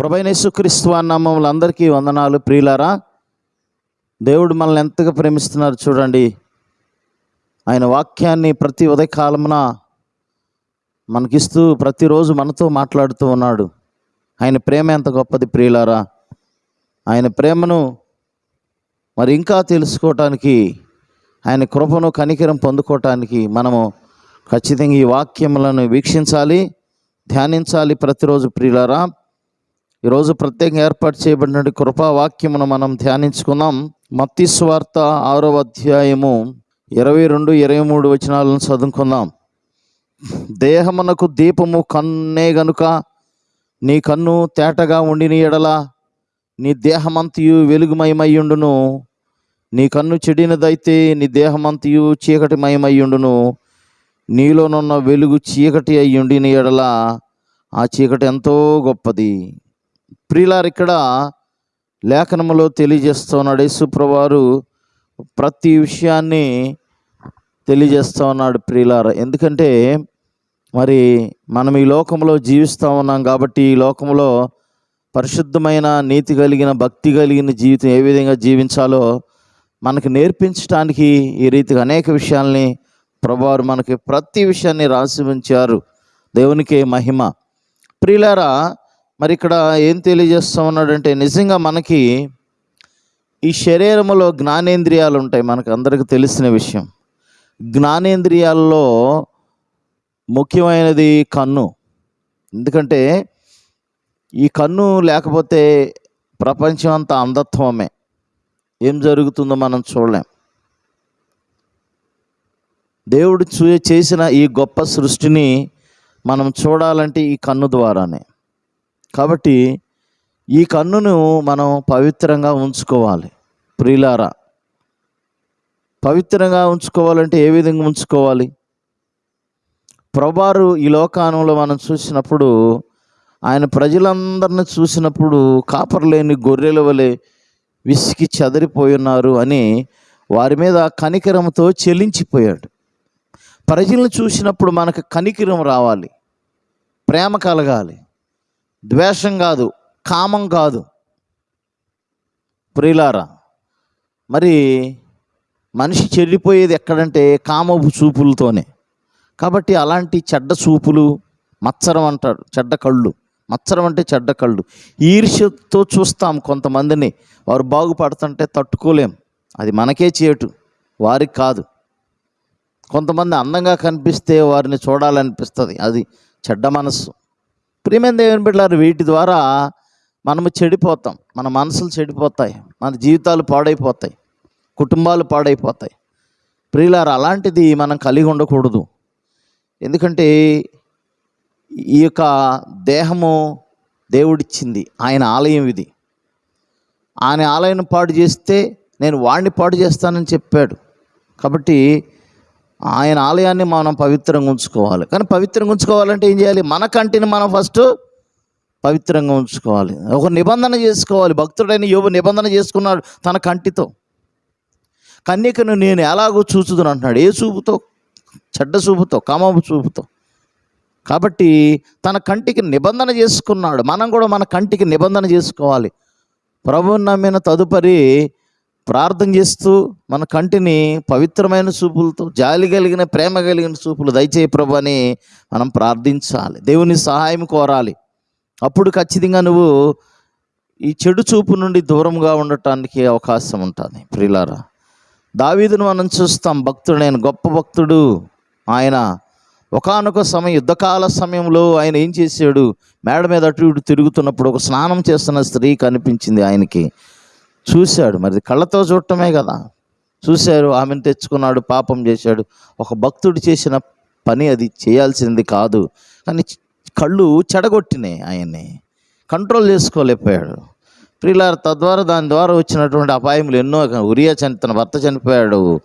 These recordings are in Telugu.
ప్రభైనేసుక్రీస్తు అన్నమ్మములు అందరికీ వందనాలు. ప్రియులారా దేవుడు మనల్ని ఎంతగా ప్రేమిస్తున్నారు చూడండి. ఆయన వాక్యాన్ని ప్రతి ఉదయకాలమున మనకిస్తూ ప్రతిరోజు మనతో మాట్లాడుతూ ఉన్నాడు. ఆయన ప్రేమ ఎంత గొప్పది ప్రియులారా. ఆయన ప్రేమను మరి ఇంకా తెలుసుకోవటానికి ఆయన కృపను కనికరం పొందుకోవటానికి మనము ఖచ్చితంగా ఈ వాక్యములను వీక్షించాలి ధ్యానించాలి ప్రతిరోజు ప్రియులారా. ఈరోజు ప్రత్యేకంగా ఏర్పాటు చేయబడిన కృపావాక్యమును మనం ధ్యానించుకుందాం. మత్తి స్వార్త ఆరో అధ్యాయము ఇరవై రెండు ఇరవై మూడు వచనాలను చదువుకుందాం. దేహమునకు దీపము కన్నే గనుక నీ కన్ను తేటగా ఉండిన ఎడల నీ దేహమంతయు వెలుగుమయమయ్యుండును. నీ కన్ను చెడినదైతే నీ దేహమంతయు చీకటిమయమయ్యుండును. నీలోనున్న వెలుగు చీకటి అయ్యుండిన ఎడల ఆ చీకటి ఎంతో గొప్పది. ప్రియులారు ఇక్కడ లేఖనములో తెలియజేస్తున్నాడు యేసుప్రవారు ప్రతి విషయాన్ని తెలియజేస్తూ ఉన్నాడు ప్రియులార. ఎందుకంటే మరి మనం ఈ లోకంలో జీవిస్తూ ఉన్నాం కాబట్టి ఈ లోకంలో పరిశుద్ధమైన నీతి కలిగిన భక్తి కలిగిన జీవితం ఏ విధంగా జీవించాలో మనకు నేర్పించడానికి ఈ రీతిగా అనేక విషయాల్ని ప్రభువారు మనకి ప్రతి విషయాన్ని రాసి ఉంచారు. దేవునికి మహిమ. ప్రియులారా మరి ఇక్కడ ఏం తెలియజేస్తా ఉన్నాడంటే నిజంగా మనకి ఈ శరీరంలో జ్ఞానేంద్రియాలు ఉంటాయి మనకు అందరికీ తెలిసిన విషయం. జ్ఞానేంద్రియాల్లో ముఖ్యమైనది కన్ను. ఎందుకంటే ఈ కన్ను లేకపోతే ప్రపంచం అంతా అంధత్వమే. ఏం జరుగుతుందో మనం చూడలేం. దేవుడు చూ చేసిన ఈ గొప్ప సృష్టిని మనం చూడాలంటే ఈ కన్ను ద్వారానే. కాబట్టి ఈ కన్నును మనం పవిత్రంగా ఉంచుకోవాలి. ప్రియులారా పవిత్రంగా ఉంచుకోవాలంటే ఏ విధంగా ఉంచుకోవాలి? ప్రభారు ఈ లోకానంలో మనం చూసినప్పుడు ఆయన ప్రజలందరిని చూసినప్పుడు కాపర్లేని గొర్రెల వలె విసికి చెదరిపోయున్నారు అని వారి మీద కనికరంతో చెల్లించిపోయాడు ప్రజలను చూసినప్పుడు మనకు కనికరం రావాలి ప్రేమ కలగాలి. ద్వేషం కాదు కామం కాదు. ప్రియులారా మరి మనిషి చెడిపోయేది ఎక్కడంటే కామపు చూపులతోనే. కాబట్టి అలాంటి చెడ్డ చూపులు మత్సరం అంటారు చెడ్డ కళ్ళు. మత్సరం అంటే చెడ్డ కళ్ళు. ఈర్ష్యతో చూస్తాం కొంతమందిని. వారు బాగుపడుతుంటే తట్టుకోలేం. అది మనకే చేటు వారికి కాదు. కొంతమంది అందంగా కనిపిస్తే వారిని చూడాలనిపిస్తుంది. అది చెడ్డ మనస్సు. ప్రియమైన దేవుని బిడ్డలారు వీటి ద్వారా మనము చెడిపోతాం. మన మనసులు చెడిపోతాయి. మన జీవితాలు పాడైపోతాయి. కుటుంబాలు పాడైపోతాయి. ప్రియులారు అలాంటిది మనం కలిగి ఉండకూడదు. ఎందుకంటే ఈ యొక్క దేహము దేవుడిచ్చింది. ఆయన ఆలయం ఇది. ఆయన ఆలయం పాడు చేస్తే నేను వాడిని పాడు చేస్తానని చెప్పాడు. కాబట్టి ఆయన ఆలయాన్ని మనం పవిత్రంగా ఉంచుకోవాలి. కానీ పవిత్రంగా ఉంచుకోవాలంటే ఏం చేయాలి? మన కంటిని మనం ఫస్ట్ పవిత్రంగా ఉంచుకోవాలి. ఒక నిబంధన చేసుకోవాలి. భక్తుడైన యోగు నిబంధన చేసుకున్నాడు తన కంటితో. కన్యకను నేను ఎలాగో చూచుదును అంటున్నాడు. ఏ చూపుతో? చెడ్డ చూపుతో కామపు చూపుతో. కాబట్టి తన కంటికి నిబంధన చేసుకున్నాడు. మనం కూడా మన కంటికి నిబంధన చేసుకోవాలి. ప్రభువుని నమ్మిన తదుపరి ప్రార్థన చేస్తూ మన కంటిని పవిత్రమైన చూపులతో జాలి కలిగిన ప్రేమ కలిగిన చూపులు దయచేయి ప్రభు అని మనం ప్రార్థించాలి. దేవుని సహాయం కోరాలి. అప్పుడు ఖచ్చితంగా నువ్వు ఈ చెడు చూపు నుండి దూరంగా ఉండటానికి అవకాశం ఉంటుంది. ప్రియులారా దావీదును మనం చూస్తాం. భక్తుడు నేను గొప్ప భక్తుడు. ఆయన ఒకానొక సమయం యుద్ధకాల సమయంలో ఆయన ఏం చేశాడు? మేడ మీద అటు ఇటు తిరుగుతున్నప్పుడు ఒక స్నానం చేస్తున్న స్త్రీ కనిపించింది ఆయనకి. చూశాడు. మరి కళ్ళతో చూడటమే కదా. చూశారు ఆమెను తెచ్చుకున్నాడు పాపం చేశాడు. ఒక భక్తుడు చేసిన పని అది చేయాల్సింది కాదు. కానీ కళ్ళు చెడగొట్టినాయి ఆయన్ని. కంట్రోల్ చేసుకోలేకపోయాడు. ప్రియులారు తద్వారా దాని ద్వారా వచ్చినటువంటి అపాయములు ఎన్నో ఉరియా చని తన భర్త చనిపోయాడు.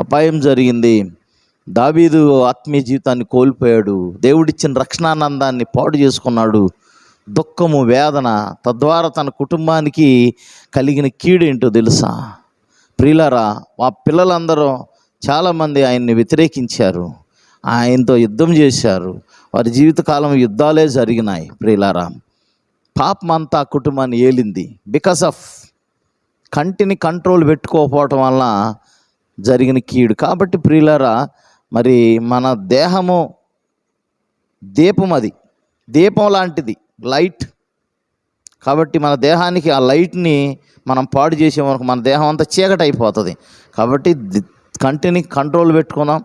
అపాయం జరిగింది. దావీదు ఆత్మీయ జీవితాన్ని కోల్పోయాడు. దేవుడిచ్చిన రక్షణానందాన్ని పాడు చేసుకున్నాడు. దుఃఖము వేదన తద్వారా తన కుటుంబానికి కలిగిన కీడు ఏంటో తెలుసా? ప్రియులరా ఆ పిల్లలందరూ చాలామంది ఆయన్ని వ్యతిరేకించారు. ఆయనతో యుద్ధం చేశారు. వారి జీవితకాలం యుద్ధాలే జరిగినాయి ప్రియులారా. పాపం అంతా ఆ కుటుంబాన్ని ఏలింది. బికాస్ ఆఫ్ కంటిని కంట్రోల్ పెట్టుకోకపోవటం వలన జరిగిన కీడు. కాబట్టి ప్రియులారా మరి మన దేహము దీపం అది. దీపం లాంటిది. లైట్. కాబట్టి మన దేహానికి ఆ లైట్ని మనం పాడు చేసే వరకు మన దేహం అంతా చీకటి అయిపోతుంది. కాబట్టి కంటిని కంట్రోల్ పెట్టుకుందాం.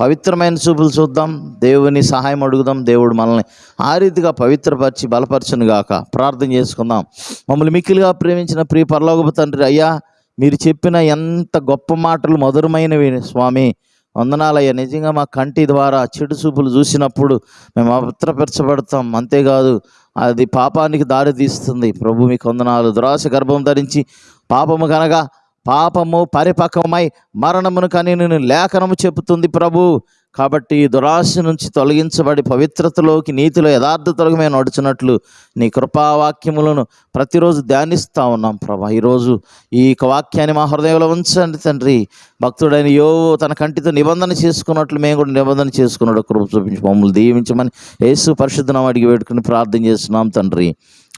పవిత్రమైన చూపులు చూద్దాం. దేవుని సహాయం అడుగుదాం. దేవుడు మనల్ని ఆ రీతిగా పవిత్రపరిచి బలపరచును గాక. ప్రార్థన చేసుకుందాం. మమ్మల్ని మిక్కిలిగా ప్రేమించిన ప్రియ పరలోకపు తండ్రి అయ్యా మీరు చెప్పిన ఎంత గొప్ప మాటలు మధురమైనవి స్వామి. వందనాలయ్యా. నిజంగా మా కంటి ద్వారా చెడు చూపులు చూసినప్పుడు మేము అభద్రపరచబడతాం అంతేకాదు అది పాపానికి దారి తీస్తుంది. ప్రభు మీకు వందనాలు. దురాశ గర్భం ధరించి పాపము కనగా పాపము పరిపక్వమై మరణమును కని నేను లేఖనము చెబుతుంది ప్రభు. కాబట్టి దురాశ నుంచి తొలగించబడి పవిత్రతలోకి నీతిలో యథార్థతలోకి మేము నడుచున్నట్లు నీ కృపావాక్యములను ప్రతిరోజు ధ్యానిస్తూ ఉన్నాం ప్రభా. ఈరోజు ఈ యొక్క వాక్యాన్ని మా హృదయంలో ఉంచండి తండ్రి. భక్తుడైన యో తన కంటితో నిబంధన చేసుకున్నట్లు మేము కూడా నిబంధన చేసుకున్నాడు కృప చూపించి మమ్మల్ని దీవించమని యేసు పరిశుద్ధనం అడిగి పెట్టుకుని ప్రార్థన చేస్తున్నాం తండ్రి.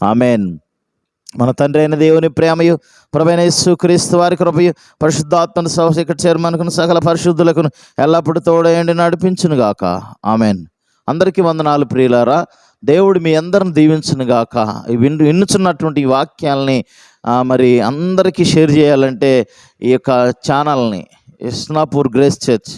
ఆమెన్. మన తండ్రి అయిన దేవుని ప్రేమయు ప్రభైన యేసు క్రీస్తు వారి కృపయు పరిశుద్ధాత్మను సహశిఖర చైర్మన్కును సకల పరిశుద్ధులకును ఎల్లప్పుడూ తోడయండి నడిపించును గాక ఆమెన్. అందరికీ వందనాలు ప్రియులారా దేవుడు మీ అందరిని దీవించును గాక ఈ విన్ విన్నుచున్నటువంటి ఈ వాక్యాలని మరి అందరికీ షేర్ చేయాలంటే ఈ యొక్క ఛానల్ని ఇస్నాపూర్ గ్రేస్ చర్చ్.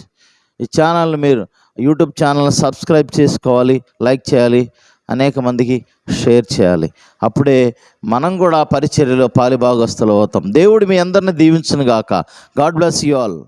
ఈ ఛానల్ని మీరు యూట్యూబ్ ఛానల్ని సబ్స్క్రైబ్ చేసుకోవాలి లైక్ చేయాలి. అనేక మందికి షేర్ చేయాలి. అప్పుడే మనం కూడా పరిచర్యలో పాలిభాగస్తులు అవుతాం. దేవుడు మీ అందరిని దీవించును గాక గాడ్ బ్లెస్ యూ ఆల్.